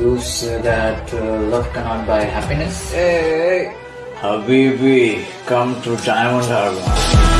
Use that uh, love cannot buy happiness? Hey, Habibi, come to Diamond Harbor.